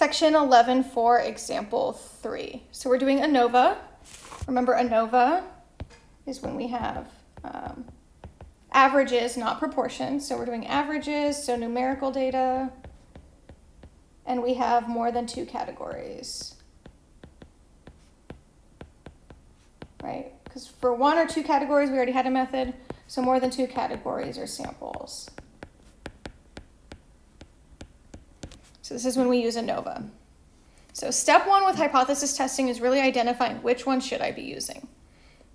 Section 11 for example three. So we're doing ANOVA. Remember ANOVA is when we have um, averages, not proportions. So we're doing averages, so numerical data, and we have more than two categories. Right? Because for one or two categories, we already had a method, so more than two categories are samples. So this is when we use ANOVA. So step one with hypothesis testing is really identifying which one should I be using.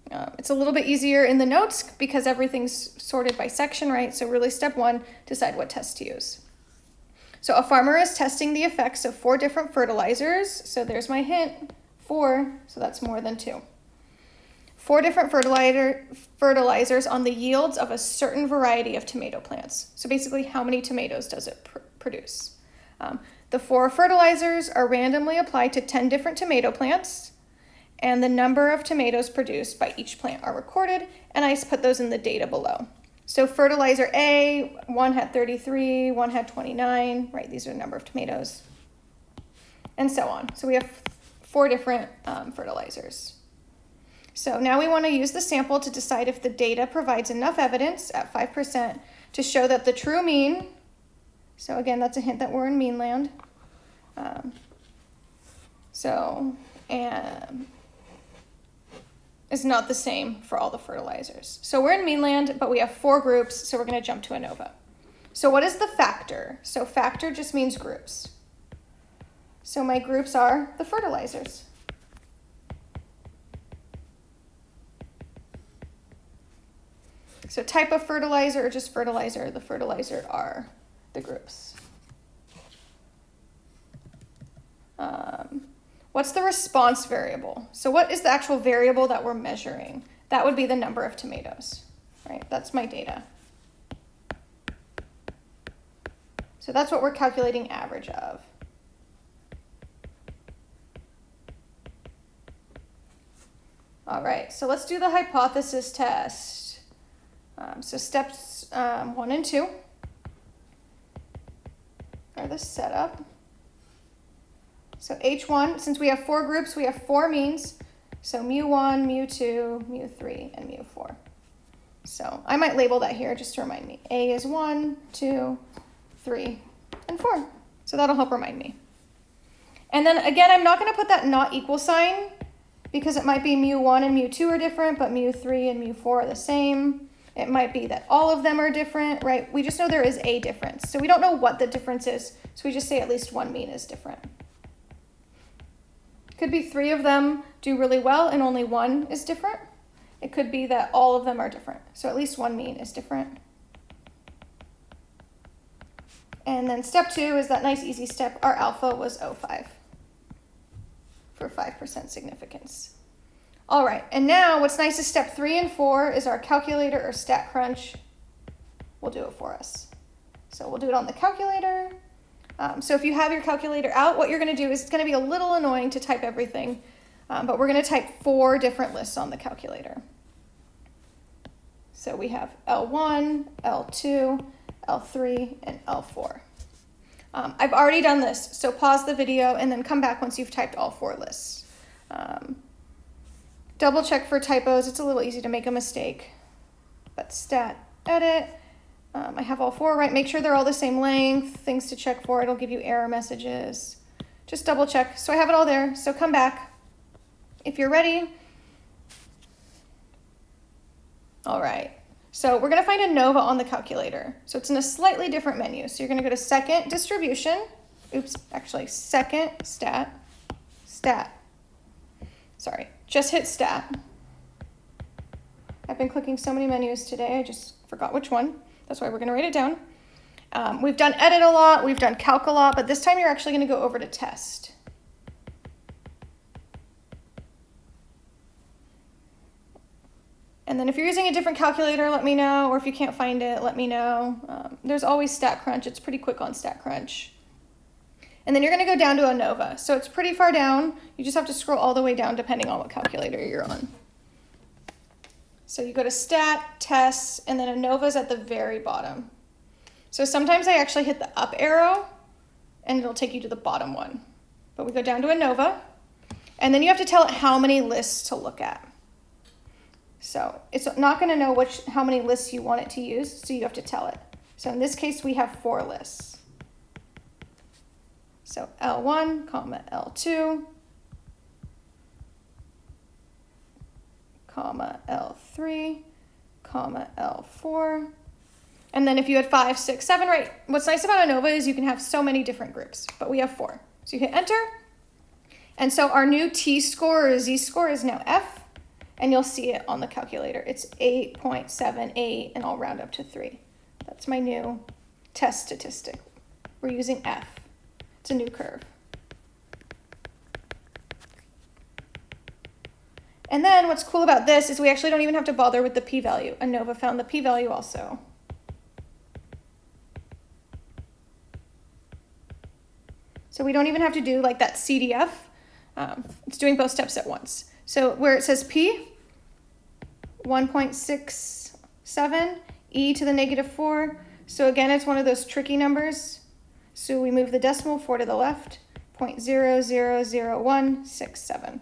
Um, it's a little bit easier in the notes because everything's sorted by section, right? So really step one, decide what test to use. So a farmer is testing the effects of four different fertilizers. So there's my hint, four, so that's more than two. Four different fertilizer, fertilizers on the yields of a certain variety of tomato plants. So basically how many tomatoes does it pr produce? Um, the four fertilizers are randomly applied to 10 different tomato plants and the number of tomatoes produced by each plant are recorded and I put those in the data below. So fertilizer A, one had 33, one had 29, right? These are the number of tomatoes and so on. So we have four different um, fertilizers. So now we want to use the sample to decide if the data provides enough evidence at 5% to show that the true mean so again, that's a hint that we're in mean land. Um, so, and it's not the same for all the fertilizers. So we're in mean land, but we have four groups, so we're gonna jump to ANOVA. So what is the factor? So factor just means groups. So my groups are the fertilizers. So type of fertilizer or just fertilizer, the fertilizer are the groups. Um, what's the response variable? So what is the actual variable that we're measuring? That would be the number of tomatoes, right? That's my data. So that's what we're calculating average of. All right, so let's do the hypothesis test. Um, so steps um, one and two are the setup. So H1, since we have four groups, we have four means. So mu1, mu2, mu3, and mu4. So I might label that here just to remind me. A is 1, 2, 3, and 4. So that'll help remind me. And then again, I'm not going to put that not equal sign because it might be mu1 and mu2 are different, but mu3 and mu4 are the same. It might be that all of them are different, right? We just know there is a difference. So we don't know what the difference is. So we just say at least one mean is different. Could be three of them do really well and only one is different. It could be that all of them are different. So at least one mean is different. And then step two is that nice easy step. Our alpha was 0.5 for 5% significance. All right, and now what's nice is step three and four is our calculator or StatCrunch will do it for us. So we'll do it on the calculator. Um, so if you have your calculator out, what you're gonna do is it's gonna be a little annoying to type everything, um, but we're gonna type four different lists on the calculator. So we have L1, L2, L3, and L4. Um, I've already done this, so pause the video and then come back once you've typed all four lists. Um, Double check for typos. It's a little easy to make a mistake. But stat edit. Um, I have all four right. Make sure they're all the same length. Things to check for. It'll give you error messages. Just double check. So I have it all there. So come back if you're ready. All right. So we're going to find ANOVA on the calculator. So it's in a slightly different menu. So you're going to go to second distribution. Oops, actually second stat, stat. Sorry, just hit stat. I've been clicking so many menus today, I just forgot which one. That's why we're gonna write it down. Um, we've done edit a lot, we've done calc a lot, but this time you're actually gonna go over to test. And then if you're using a different calculator, let me know, or if you can't find it, let me know. Um, there's always StatCrunch, it's pretty quick on StatCrunch. And then you're gonna go down to ANOVA. So it's pretty far down. You just have to scroll all the way down depending on what calculator you're on. So you go to stat, tests, and then ANOVA's at the very bottom. So sometimes I actually hit the up arrow and it'll take you to the bottom one. but we go down to ANOVA, and then you have to tell it how many lists to look at. So it's not going to know which how many lists you want it to use, so you have to tell it. So in this case, we have four lists. So L1, comma L2, comma L3, comma L4. And then if you had five, six, seven, right? What's nice about ANOVA is you can have so many different groups, but we have four. So you hit enter. And so our new T-score or Z-score is now F, and you'll see it on the calculator. It's 8.78, and I'll round up to three. That's my new test statistic. We're using F. It's a new curve. And then what's cool about this is we actually don't even have to bother with the p-value. ANOVA found the p-value also. So we don't even have to do like that CDF. Um, it's doing both steps at once. So where it says P, 1.67, E to the negative 4. So again, it's one of those tricky numbers. So we move the decimal 4 to the left, 0.000167.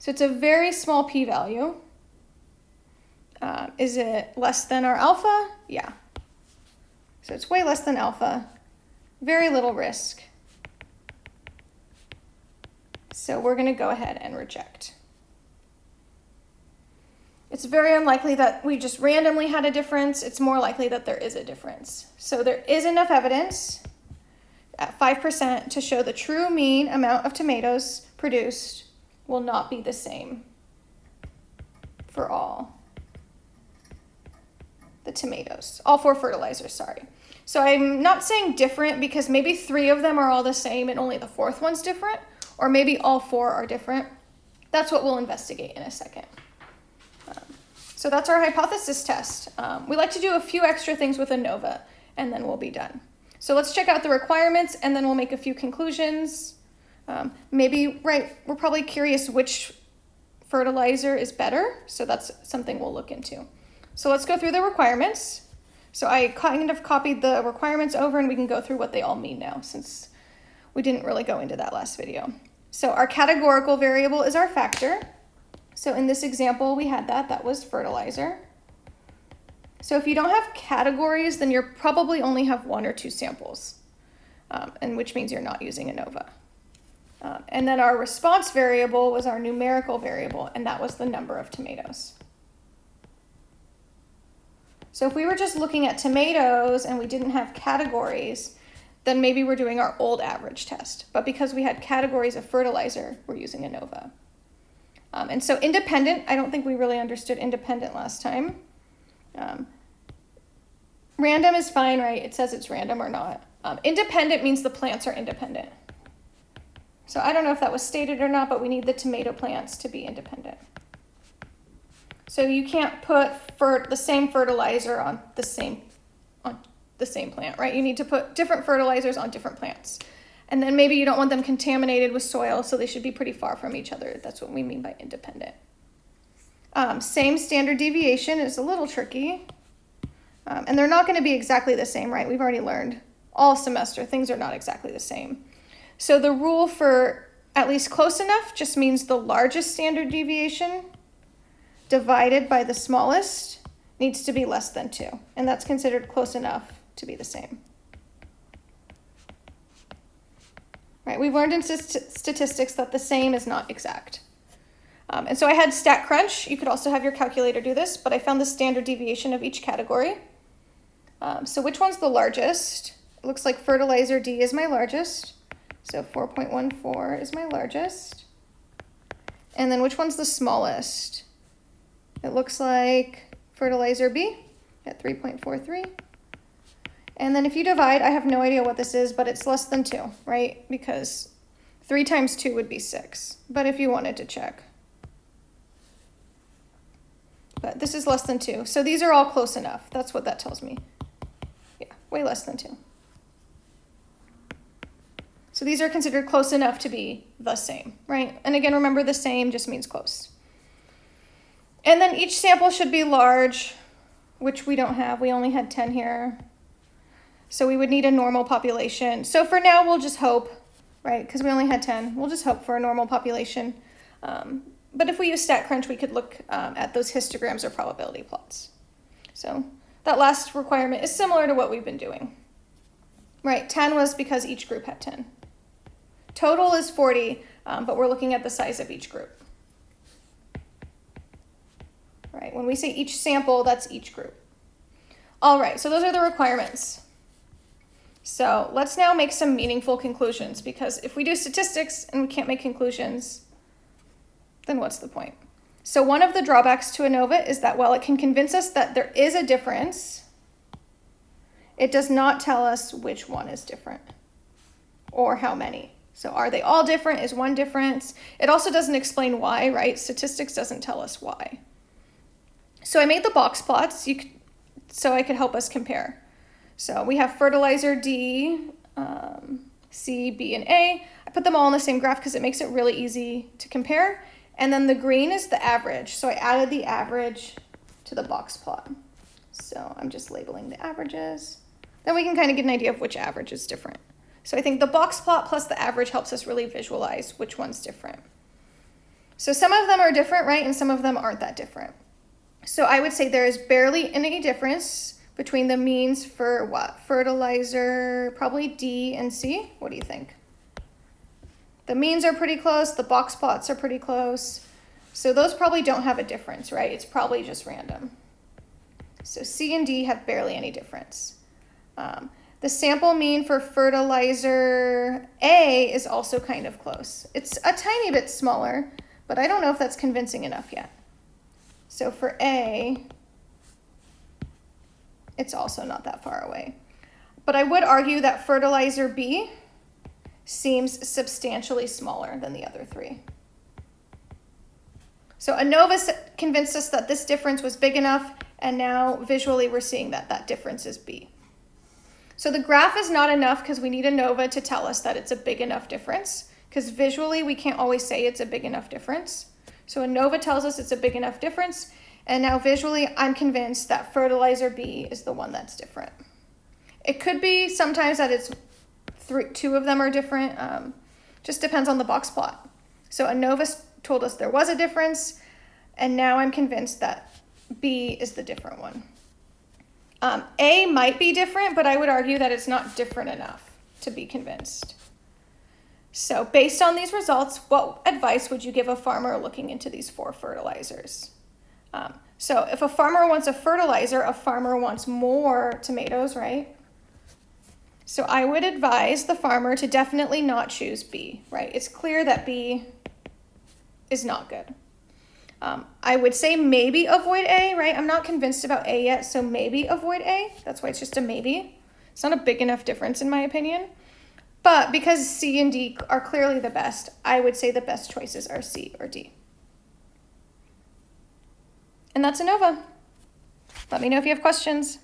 So it's a very small p-value. Uh, is it less than our alpha? Yeah. So it's way less than alpha. Very little risk. So we're going to go ahead and reject. It's very unlikely that we just randomly had a difference. It's more likely that there is a difference. So there is enough evidence at 5% to show the true mean amount of tomatoes produced will not be the same for all the tomatoes, all four fertilizers, sorry. So I'm not saying different because maybe three of them are all the same and only the fourth one's different, or maybe all four are different. That's what we'll investigate in a second. So that's our hypothesis test. Um, we like to do a few extra things with ANOVA, and then we'll be done. So let's check out the requirements, and then we'll make a few conclusions. Um, maybe, right, we're probably curious which fertilizer is better, so that's something we'll look into. So let's go through the requirements. So I kind of copied the requirements over, and we can go through what they all mean now, since we didn't really go into that last video. So our categorical variable is our factor. So in this example, we had that, that was fertilizer. So if you don't have categories, then you probably only have one or two samples, um, and which means you're not using ANOVA. Um, and then our response variable was our numerical variable, and that was the number of tomatoes. So if we were just looking at tomatoes and we didn't have categories, then maybe we're doing our old average test. But because we had categories of fertilizer, we're using ANOVA. Um, and so independent, I don't think we really understood independent last time. Um, random is fine, right? It says it's random or not. Um, independent means the plants are independent. So I don't know if that was stated or not, but we need the tomato plants to be independent. So you can't put the same fertilizer on the same on the same plant, right? You need to put different fertilizers on different plants. And then maybe you don't want them contaminated with soil, so they should be pretty far from each other. That's what we mean by independent. Um, same standard deviation is a little tricky. Um, and they're not going to be exactly the same, right? We've already learned all semester things are not exactly the same. So the rule for at least close enough just means the largest standard deviation divided by the smallest needs to be less than 2. And that's considered close enough to be the same. Right? We've learned in st statistics that the same is not exact. Um, and so I had StatCrunch. You could also have your calculator do this, but I found the standard deviation of each category. Um, so which one's the largest? It looks like fertilizer D is my largest. So 4.14 is my largest. And then which one's the smallest? It looks like fertilizer B at 3.43. And then if you divide, I have no idea what this is, but it's less than 2, right? Because 3 times 2 would be 6. But if you wanted to check. But this is less than 2. So these are all close enough. That's what that tells me. Yeah, way less than 2. So these are considered close enough to be the same, right? And again, remember the same just means close. And then each sample should be large, which we don't have. We only had 10 here. So we would need a normal population. So for now, we'll just hope, right? Because we only had 10. We'll just hope for a normal population. Um, but if we use StatCrunch, we could look um, at those histograms or probability plots. So that last requirement is similar to what we've been doing. Right, 10 was because each group had 10. Total is 40, um, but we're looking at the size of each group. Right, when we say each sample, that's each group. All right, so those are the requirements. So let's now make some meaningful conclusions because if we do statistics and we can't make conclusions, then what's the point? So one of the drawbacks to ANOVA is that while it can convince us that there is a difference, it does not tell us which one is different or how many. So are they all different? Is one difference? It also doesn't explain why, right? Statistics doesn't tell us why. So I made the box plots so I could help us compare. So we have fertilizer D, um, C, B, and A. I put them all in the same graph because it makes it really easy to compare. And then the green is the average. So I added the average to the box plot. So I'm just labeling the averages. Then we can kind of get an idea of which average is different. So I think the box plot plus the average helps us really visualize which one's different. So some of them are different, right? And some of them aren't that different. So I would say there is barely any difference between the means for what? Fertilizer, probably D and C. What do you think? The means are pretty close, the box plots are pretty close. So those probably don't have a difference, right? It's probably just random. So C and D have barely any difference. Um, the sample mean for fertilizer A is also kind of close. It's a tiny bit smaller, but I don't know if that's convincing enough yet. So for A, it's also not that far away. But I would argue that fertilizer B seems substantially smaller than the other three. So ANOVA convinced us that this difference was big enough, and now visually we're seeing that that difference is B. So the graph is not enough because we need ANOVA to tell us that it's a big enough difference, because visually we can't always say it's a big enough difference. So ANOVA tells us it's a big enough difference, and now visually I'm convinced that fertilizer B is the one that's different. It could be sometimes that it's three, two of them are different. Um, just depends on the box plot. So ANOVA told us there was a difference, and now I'm convinced that B is the different one. Um, a might be different, but I would argue that it's not different enough to be convinced. So based on these results, what advice would you give a farmer looking into these four fertilizers? Um, so if a farmer wants a fertilizer, a farmer wants more tomatoes, right? So I would advise the farmer to definitely not choose B, right? It's clear that B is not good. Um, I would say maybe avoid A, right? I'm not convinced about A yet, so maybe avoid A. That's why it's just a maybe. It's not a big enough difference in my opinion. But because C and D are clearly the best, I would say the best choices are C or D. And that's ANOVA. Let me know if you have questions.